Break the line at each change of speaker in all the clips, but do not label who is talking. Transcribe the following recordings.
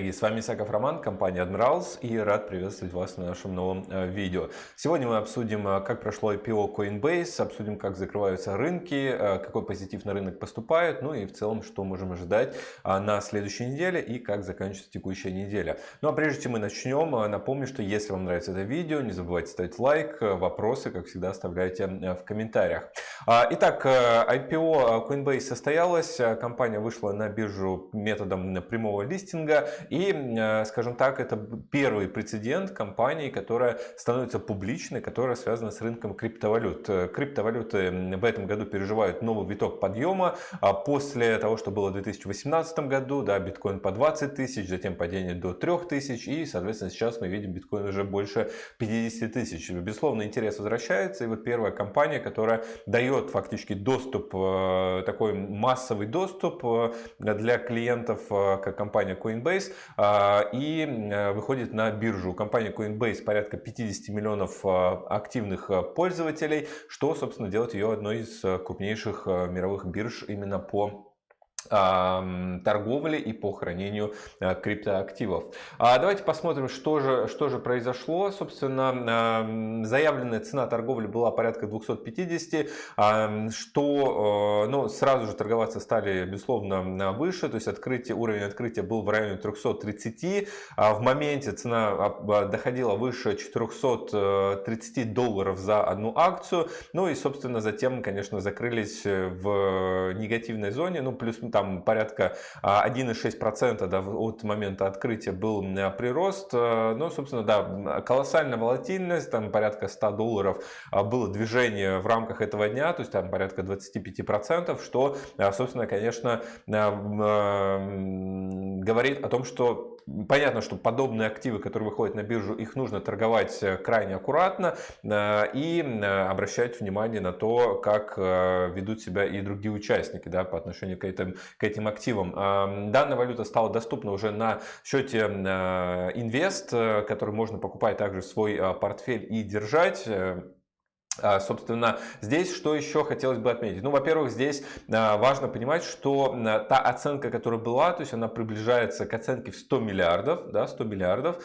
Коллеги! С вами Исаков Роман, компания Admirals и рад приветствовать вас на нашем новом э, видео. Сегодня мы обсудим, э, как прошло IPO Coinbase, обсудим, как закрываются рынки, э, какой позитив на рынок поступает, ну и в целом, что можем ожидать на следующей неделе и как заканчивается текущая неделя. Ну а прежде чем мы начнем, напомню, что если вам нравится это видео, не забывайте ставить лайк, вопросы, как всегда, оставляйте в комментариях. А, итак, IPO Coinbase состоялось, компания вышла на биржу методом прямого листинга и, э, скажем так, это первый прецедент компании, которая становится публичной, которая связана с рынком криптовалют. Э, криптовалюты в этом году переживают новый виток подъема а после того, что было в 2018 году, да, биткоин по 20 тысяч, затем падение до 3 тысяч и, соответственно, сейчас мы видим биткоин уже больше 50 тысяч. Безусловно, интерес возвращается, и вот первая компания, которая дает фактически доступ, э, такой массовый доступ для клиентов, как компания Coinbase, и э, выходит на биржу. У компании Coinbase порядка 50 миллионов а, активных а, пользователей, что, собственно, делает ее одной из крупнейших мировых бирж именно по торговли и по хранению э, криптоактивов. А давайте посмотрим, что же, что же произошло. Собственно, заявленная цена торговли была порядка 250, что э, ну, сразу же торговаться стали, безусловно, выше. То есть открытие, уровень открытия был в районе 330. А в моменте цена доходила выше 430 долларов за одну акцию. Ну и, собственно, затем, конечно, закрылись в негативной зоне. Ну, плюс там порядка 1,6% а, да, от момента открытия был прирост. Э, ну, собственно, да, колоссальная волатильность, там порядка 100 долларов а, было движение в рамках этого дня, то есть там порядка 25%, что, а, собственно, конечно, говорит о том, что понятно, что подобные активы, которые выходят на биржу, их нужно торговать э, крайне аккуратно э, и обращать внимание на то, как ведут себя и другие участники да, по отношению к этим, к этим активам. Данная валюта стала доступна уже на счете Инвест, э, который можно покупать также в свой портфель и держать. А, собственно, здесь что еще хотелось бы отметить? Ну, во-первых, здесь а, важно понимать, что а, та оценка, которая была, то есть она приближается к оценке в 100 миллиардов, да, 100 миллиардов.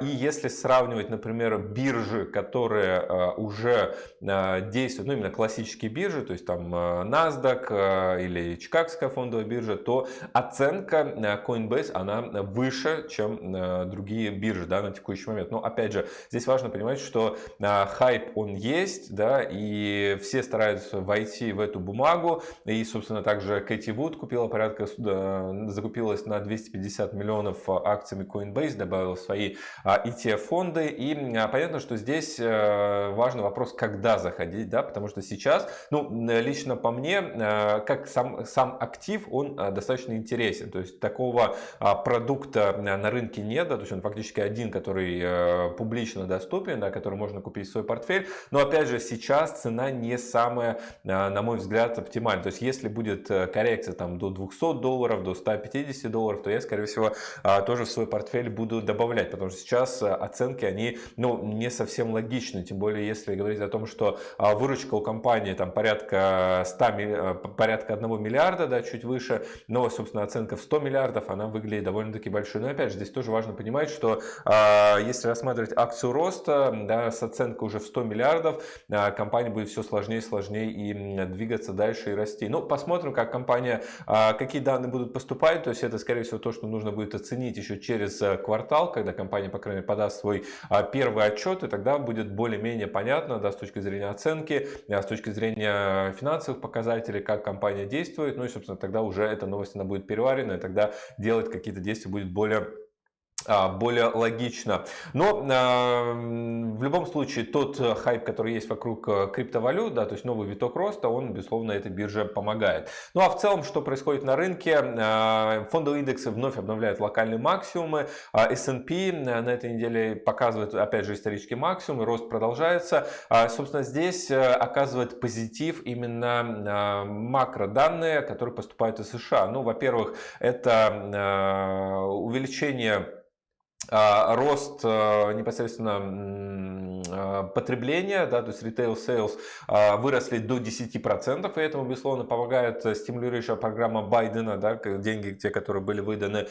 И если сравнивать, например, биржи, которые уже действуют, ну, именно классические биржи, то есть там NASDAQ или Чикагская фондовая биржа, то оценка Coinbase, она выше, чем другие биржи, да, на текущий момент. Но, опять же, здесь важно понимать, что хайп, он есть, есть, да, и все стараются войти в эту бумагу, и, собственно, также Кэти Вуд купила порядка, закупилась на 250 миллионов акциями Coinbase, добавила свои ETF-фонды, и а, понятно, что здесь э, важный вопрос, когда заходить, да, потому что сейчас, ну, лично по мне, э, как сам, сам актив, он э, достаточно интересен, то есть такого а, продукта на рынке нет, да, то есть он фактически один, который публично доступен, да, который можно купить в свой портфель, но опять же, же сейчас цена не самая, а, на мой взгляд, оптимальная. То есть если будет э, коррекция там до 200 долларов, до 150 долларов, то я, скорее всего, а, тоже в свой портфель буду добавлять, потому что сейчас э, оценки, они ну, не совсем логичны, тем более если говорить о том, что а, выручка у компании там порядка 100, э, порядка 1 миллиарда, да, чуть выше, но, собственно, оценка в 100 миллиардов, она выглядит довольно-таки большой. Но опять же, здесь тоже важно понимать, что если рассматривать акцию роста, да, с оценкой уже в 100 миллиардов, а, компания будет все сложнее и сложнее и двигаться дальше и расти. Ну, посмотрим, как компания, а, какие данные будут поступать. То есть это, скорее всего, то, что нужно будет оценить еще через э, квартал, когда компания, по крайней мере, подаст свой а, первый отчет, и тогда будет более-менее понятно, да, с точки зрения оценки, с точки зрения финансовых показателей, как компания действует. Ну и, собственно, тогда уже эта новость она будет переварена, и тогда делать какие-то действия будет более более логично. Но э, в любом случае тот э, хайп, который есть вокруг э, криптовалют, да, то есть новый виток роста, он, безусловно, этой бирже помогает. Ну а в целом, что происходит на рынке? Э, фондовые индексы вновь обновляют локальные максимумы. Э, S&P на этой неделе показывает, опять же, исторический максимум, рост продолжается. Э, собственно, здесь оказывает позитив именно э, макроданные, которые поступают из США. Ну, во-первых, это э, увеличение а, рост э, непосредственно потребления, да, то есть retail sales выросли до 10%, и этому, безусловно, помогает стимулирующая программа Байдена, да, деньги, те, которые были выданы.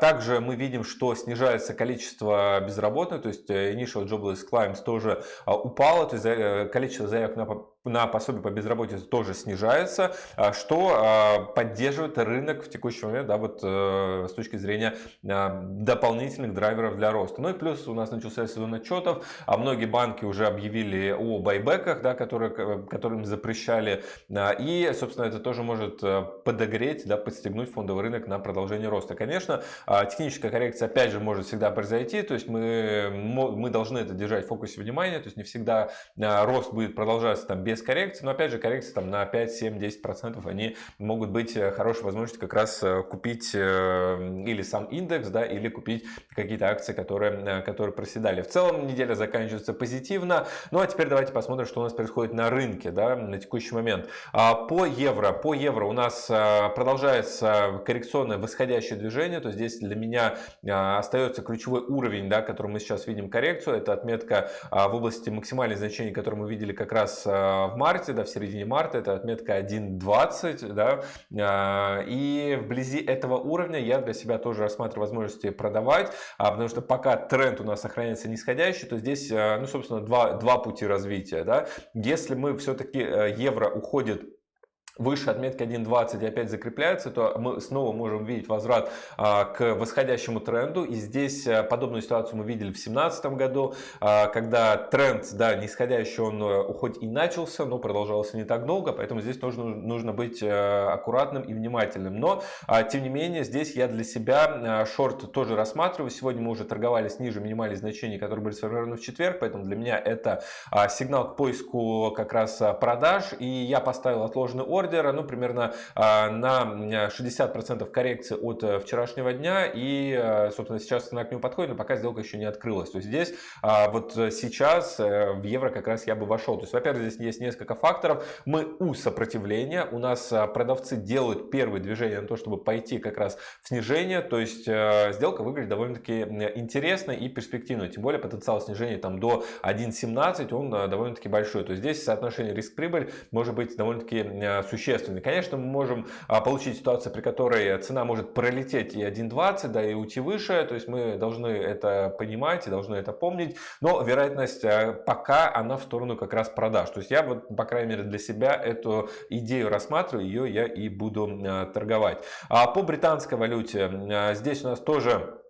Также мы видим, что снижается количество безработных, то есть initial jobless claims тоже упало, то есть количество заявок на на пособие по безработице тоже снижается, а, что а, поддерживает рынок в текущий момент, да, вот э, с точки зрения а, дополнительных драйверов для роста. Ну и плюс у нас начался сезон отчетов, а многие банки уже объявили о байбеках, да, которые, которым запрещали, и, собственно, это тоже может э, подогреть, да, подстегнуть фондовый рынок на продолжение роста. Конечно, техническая коррекция, опять же, может всегда произойти, то есть мы, мы должны это держать в фокусе внимания, то есть не всегда рост будет продолжаться там без без коррекции, но опять же коррекции там на 5, 7, 10 процентов они могут быть э, хорошей возможностью как раз э, купить э, или сам индекс, да, или купить какие-то акции, которые, которые проседали. В целом неделя заканчивается позитивно. Ну а теперь давайте посмотрим, что у нас происходит на рынке да, на текущий момент. А, по евро, по евро у нас продолжается коррекционное восходящее движение, то здесь для меня остается ключевой уровень, да, который мы сейчас видим коррекцию, это отметка в области максимальных значений, которые мы видели как раз в марте, да, в середине марта, это отметка 1.20, да, а, и вблизи этого уровня я для себя тоже рассматриваю возможности продавать, а, потому что пока тренд у нас сохраняется нисходящий, то здесь, а, ну, собственно, два, два пути развития, да, если мы все-таки э, евро уходит выше отметки 1.20 и опять закрепляется, то мы снова можем видеть возврат а, к восходящему тренду. И здесь а, подобную ситуацию мы видели в 2017 году, а, когда тренд, да, нисходящий, он а, хоть и начался, но продолжался не так долго, поэтому здесь нужно, нужно быть а, аккуратным и внимательным. Но, а, тем не менее, здесь я для себя а, шорт тоже рассматриваю. Сегодня мы уже торговались ниже минимальных значений, которые были сформированы в четверг, поэтому для меня это а, сигнал к поиску как раз продаж. И я поставил отложенный ордер ордера, ну, примерно а, на 60% коррекции от э, вчерашнего дня. И, э, собственно, сейчас цена к нему подходит, но пока сделка еще не открылась. То есть здесь а, вот сейчас э, в евро как раз я бы вошел. То есть, во-первых, здесь есть несколько факторов. Мы у сопротивления. У нас а, продавцы делают первые движения на то, чтобы пойти как раз в снижение. То есть, сделка выглядит довольно-таки интересно и перспективно. Тем более, потенциал снижения там до 1.17, он довольно-таки большой. То есть, здесь соотношение риск-прибыль может быть довольно-таки существенный. Конечно, мы можем а, получить ситуацию, при которой цена может пролететь и 1.20, да, и уйти выше, то есть мы должны это понимать и должны это помнить, но вероятность а, пока она в сторону как раз продаж. То есть я вот, по крайней мере, для себя эту идею рассматриваю, ее я и буду а, торговать. А по британской валюте здесь у нас тоже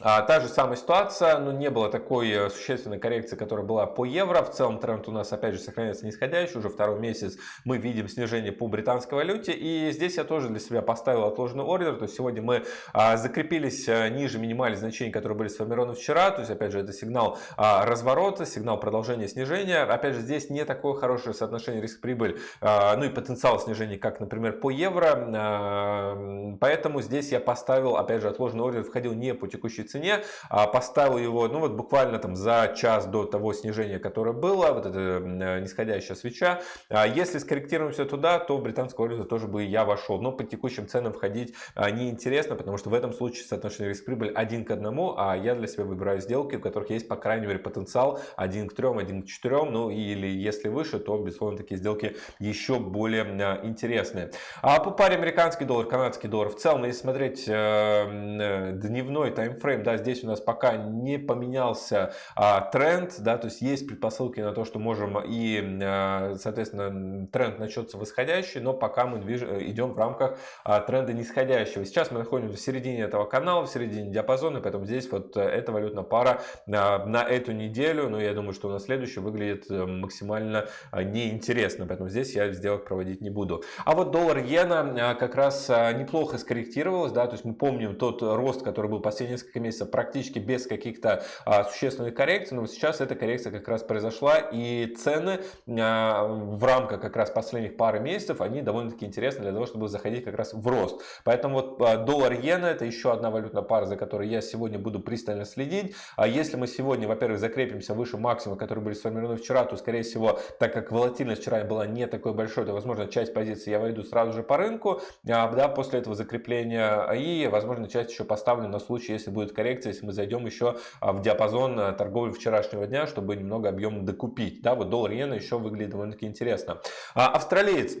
а, та же самая ситуация, но не было такой э, существенной коррекции, которая была по евро. В целом тренд у нас опять же сохраняется нисходящий. Уже второй месяц мы видим снижение по британской валюте. И здесь я тоже для себя поставил отложенный ордер. То есть сегодня мы а, закрепились э, ниже минимальных значений, которые были сформированы вчера. То есть опять же это сигнал а, разворота, сигнал продолжения снижения. Опять же здесь не такое хорошее соотношение риск-прибыль, ну и потенциал снижения, как, например, по евро. Поэтому здесь я поставил, опять же, отложенный ордер, входил не по текущей текущей цене, а поставил его, ну вот буквально там за час до того снижения, которое было, вот эта э, нисходящая свеча. А если скорректируемся туда, то в британскую валюту тоже бы я вошел. Но по текущим ценам входить а, неинтересно, потому что в этом случае соотношение риск-прибыль один к одному, а я для себя выбираю сделки, у которых есть, по крайней мере, потенциал один к трем, один к четырем, ну или если выше, то, безусловно, такие сделки еще более э, интересные. А по паре американский доллар, канадский доллар, в целом, если смотреть э, дневной таймфрейм, таймфрейм, да, здесь у нас пока не поменялся а, тренд, да, то есть есть предпосылки на то, что можем и, а, соответственно, тренд начнется восходящий, но пока мы движ... идем в рамках а, тренда нисходящего. Сейчас мы находимся в середине этого канала, в середине диапазона, поэтому здесь вот эта валютная пара а, на эту неделю, ну, я думаю, что на следующую выглядит э, максимально а, неинтересно, поэтому здесь я сделок проводить не буду. А вот доллар-иена а, как раз неплохо скорректировалась, да, то есть мы помним тот рост, который был последние несколько месяца практически без каких-то а, существенных коррекций, но сейчас эта коррекция как раз произошла, и цены а, в рамках как раз последних пары месяцев, они довольно-таки интересны для того, чтобы заходить как раз в рост. Поэтому вот а, доллар-иена это еще одна валютная пара, за которой я сегодня буду пристально следить. А если мы сегодня, во-первых, закрепимся выше максимума, которые были сформированы вчера, то, скорее всего, так как волатильность вчера была не такой большой, то, возможно, часть позиций я войду сразу же по рынку, а, да, после этого закрепления, и, возможно, часть еще поставлю на случай, если будет коррекция, если мы зайдем еще в диапазон торговли вчерашнего дня, чтобы немного объем докупить. Да, вот доллар иена еще выглядит довольно-таки интересно. Австралиец а,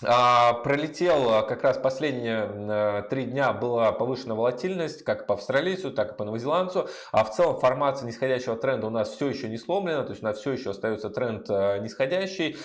пролетел а, как раз последние а, три дня была повышена волатильность как по австралийцу, так и по новозеландцу. А в целом формация нисходящего тренда у нас все еще не сломлена, то есть у нас все еще остается тренд нисходящий.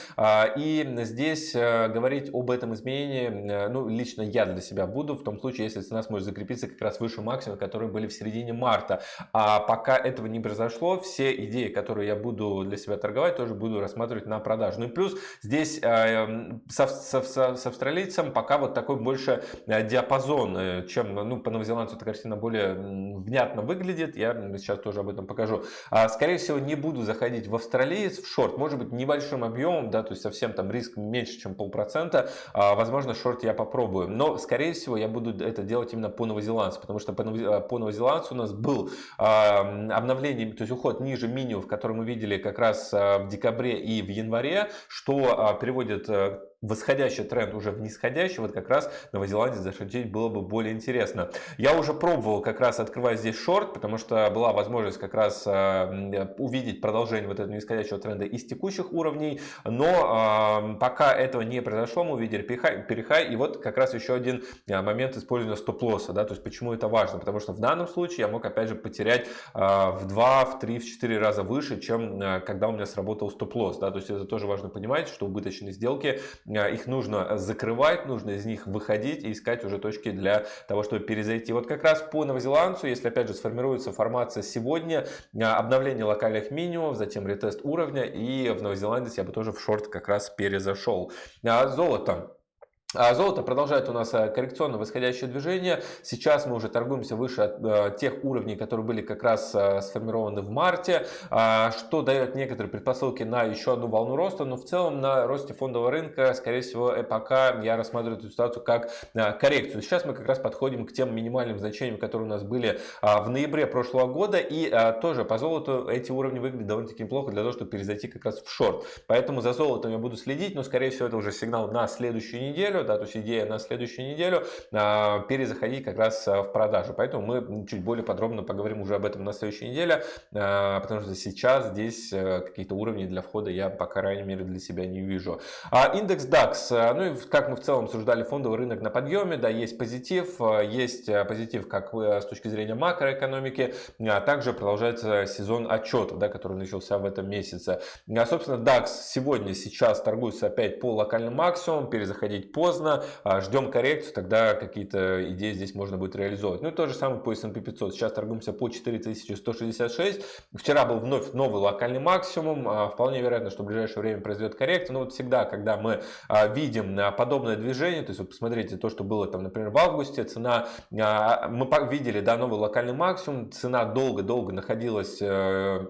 И здесь говорить об этом изменении, ну лично я для себя буду, в том случае, если цена сможет закрепиться как раз выше максимума, которые были в середине марта. А пока этого не произошло, все идеи, которые я буду для себя торговать, тоже буду рассматривать на продажу. Ну и плюс здесь со, со с, с австралийцем пока вот такой больше э, диапазон, э, чем ну, по новозеландцу эта картина более внятно выглядит. Я сейчас тоже об этом покажу. А, скорее всего, не буду заходить в австралиец, в шорт. Может быть, небольшим объемом, да, то есть совсем там риск меньше, чем полпроцента. А, возможно, шорт я попробую. Но, скорее всего, я буду это делать именно по новозеландцу, потому что по, по новозеландцу у нас был а, обновление, то есть уход ниже минимум, который мы видели как раз в декабре и в январе, что приводит э, восходящий тренд уже в нисходящий, вот как раз Новозеландии зашутить было бы более интересно. Я уже пробовал как раз открывать здесь шорт, потому что была возможность как раз э, увидеть продолжение вот этого нисходящего тренда из текущих уровней, но э, пока этого не произошло, мы увидели перехай, и вот как раз еще один э, момент использования стоп-лосса, да, то есть почему это важно, потому что в данном случае я мог опять же потерять в 2, в 3, в 4 раза выше, чем когда у меня сработал стоп-лосс, да, то есть это тоже важно понимать, что убыточные сделки их нужно закрывать, нужно из них выходить и искать уже точки для того, чтобы перезайти. Вот как раз по новозеландцу, если опять же сформируется формация сегодня, а, обновление локальных минимумов, затем ретест уровня и в Новой Зеландии я бы тоже в шорт как раз перезашел. А золото. А золото продолжает у нас э, коррекционно восходящее движение. Сейчас мы уже торгуемся выше э, тех уровней, которые были как раз э, сформированы в марте, а, что дает некоторые предпосылки на еще одну волну роста. Но в целом на росте фондового рынка, скорее всего, пока я рассматриваю эту ситуацию как коррекцию. Сейчас мы как раз подходим к тем минимальным значениям, которые у нас были в ноябре прошлого года. И тоже по золоту эти уровни выглядят довольно-таки неплохо для того, чтобы перезайти как раз в шорт. Поэтому за золотом я буду следить, но скорее всего это уже сигнал на следующую неделю да, то есть идея на следующую неделю а, перезаходить как раз а, в продажу. Поэтому мы чуть более подробно поговорим уже об этом на следующей неделе, а, потому что сейчас здесь какие-то уровни для входа я, по крайней мере, для себя не вижу. Индекс DAX, ну и как мы в целом обсуждали, фондовый рынок на подъеме, да, есть позитив, есть позитив как с точки зрения макроэкономики, а также продолжается сезон отчетов, да, который начался в этом месяце. Собственно, DAX сегодня, сейчас торгуется опять по локальным максимумам, перезаходить поздно, поздно, а, ждем коррекцию, тогда какие-то идеи здесь можно будет реализовать. Ну и то же самое по S&P 500. Сейчас торгуемся по 4166. Вчера был вновь новый локальный максимум. А, вполне вероятно, что в ближайшее время произойдет коррекция. Но вот всегда, когда мы а, видим подобное движение, то есть вы посмотрите то, что было там, например, в августе, цена, мы видели, да, новый локальный максимум, цена долго-долго находилась э,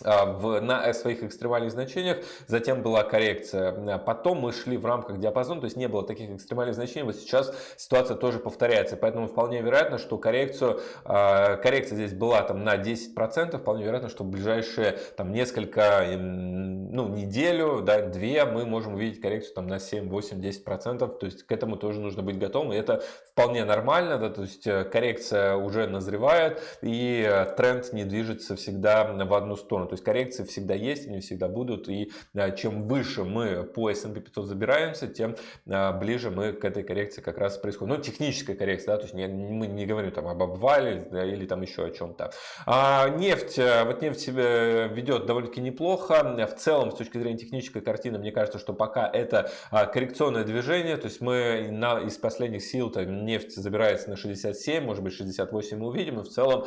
в, на своих экстремальных значениях, затем была коррекция. Потом мы шли в рамках диапазона, то есть не было таких экстремальных значений. Вот сейчас ситуация тоже повторяется, поэтому вполне вероятно, что коррекцию, а, коррекция здесь была там на 10%, вполне вероятно, что в ближайшие там несколько, ну неделю, да, две мы можем увидеть коррекцию там на 7, 8, 10%, то есть к этому тоже нужно быть готовым, и это вполне нормально, да, то есть э, коррекция уже назревает, и э, тренд не движется всегда в одну сторону. То есть коррекции всегда есть, они всегда будут. И а, чем выше мы по S&P 500 забираемся, тем а, ближе мы к этой коррекции как раз происходит. Ну, техническая коррекция, да, то есть мы не говорим там об обвале да, или там еще о чем-то. А нефть, э, вот нефть себя ведет довольно-таки неплохо. В целом, с точки зрения технической картины, мне кажется, что пока это а, коррекционное движение, то есть мы на, из последних сил там, нефть забирается на 67, может быть 68 мы увидим, но в целом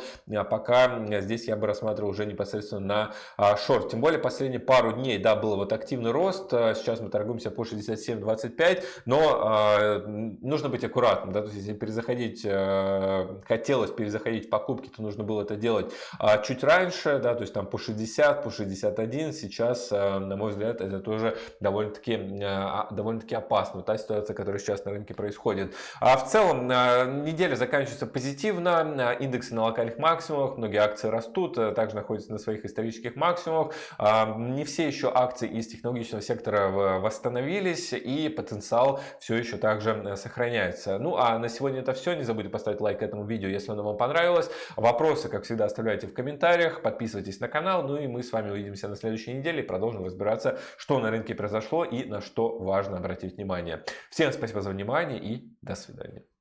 пока здесь я бы рассматривал уже непосредственно на а, шорт. Тем более последние пару дней, да, был вот активный рост. А, сейчас мы торгуемся по 67.25, но э, нужно быть аккуратным, да, то есть если перезаходить, э, хотелось перезаходить в покупки, то нужно было это делать чуть раньше, да, то есть там по 60, по 61. Сейчас, э, на мой взгляд, это тоже довольно-таки э, довольно-таки опасно, та ситуация, которая сейчас на рынке происходит. А в целом неделя заканчивается позитивно, индексы на локальных максимумах, многие акции растут, также находятся на своих исторических исторических максимумах. А, не все еще акции из технологичного сектора восстановились и потенциал все еще также сохраняется. Ну а на сегодня это все. Не забудьте поставить лайк этому видео, если оно вам понравилось. Вопросы, как всегда, оставляйте в комментариях. Подписывайтесь на канал. Ну и мы с вами увидимся на следующей неделе и продолжим разбираться, что на рынке произошло и на что важно обратить внимание. Всем спасибо за внимание и до свидания.